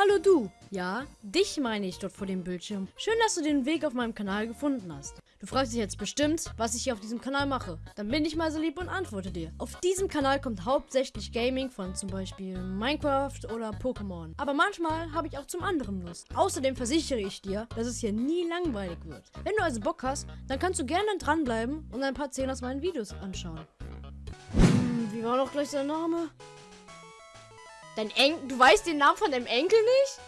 Hallo du! Ja, dich meine ich dort vor dem Bildschirm. Schön, dass du den Weg auf meinem Kanal gefunden hast. Du fragst dich jetzt bestimmt, was ich hier auf diesem Kanal mache. Dann bin ich mal so lieb und antworte dir. Auf diesem Kanal kommt hauptsächlich Gaming von zum Beispiel Minecraft oder Pokémon. Aber manchmal habe ich auch zum anderen Lust. Außerdem versichere ich dir, dass es hier nie langweilig wird. Wenn du also Bock hast, dann kannst du gerne dranbleiben und ein paar Szenen aus meinen Videos anschauen. Hm, wie war doch gleich sein Name? Dein Enkel. Du weißt den Namen von deinem Enkel nicht?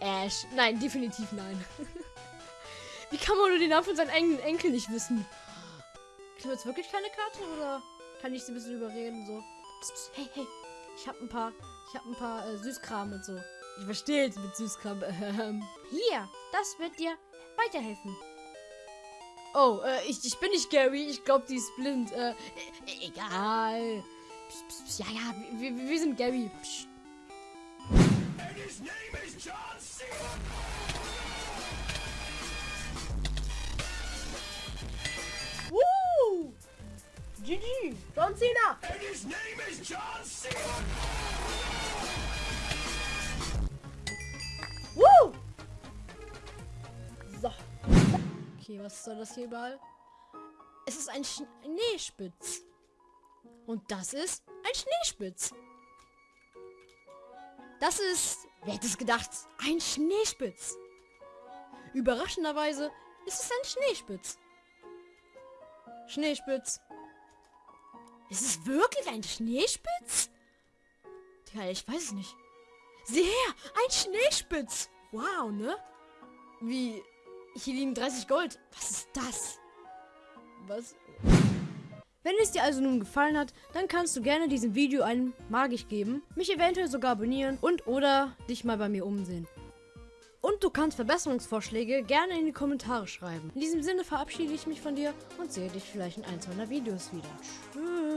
Ash. Nein, definitiv nein. Wie kann man nur den Namen von seinem eigenen Enkel nicht wissen? Kriegen wir jetzt wirklich keine Karte oder kann ich sie ein bisschen überreden? So. Psst, psst, hey, hey. Ich hab ein paar. Ich hab ein paar äh, Süßkram und so. Ich verstehe jetzt mit Süßkram. Ähm. Hier, das wird dir weiterhelfen. Oh, äh, ich, ich bin nicht Gary. Ich glaube, die ist blind. Äh, e egal. Psst, psst, psst. Ja, ja, wir, wir, wir sind Gary. Psst. Woo! GG! John Cena! And his name is John Cena! Woo! So. Okay, was soll das hier überall? Es ist ein Schneespitz. Und das ist ein Schneespitz. Das ist, wer hätte es gedacht, ein Schneespitz. Überraschenderweise ist es ein Schneespitz. Schneespitz. Ist es wirklich ein Schneespitz? Tja, ich weiß es nicht. Sieh her, ein Schneespitz. Wow, ne? Wie, hier liegen 30 Gold. Was ist das? Was? Wenn es dir also nun gefallen hat, dann kannst du gerne diesem Video einen Magisch geben, mich eventuell sogar abonnieren und oder dich mal bei mir umsehen. Und du kannst Verbesserungsvorschläge gerne in die Kommentare schreiben. In diesem Sinne verabschiede ich mich von dir und sehe dich vielleicht in ein, zwei Videos wieder. Tschüss.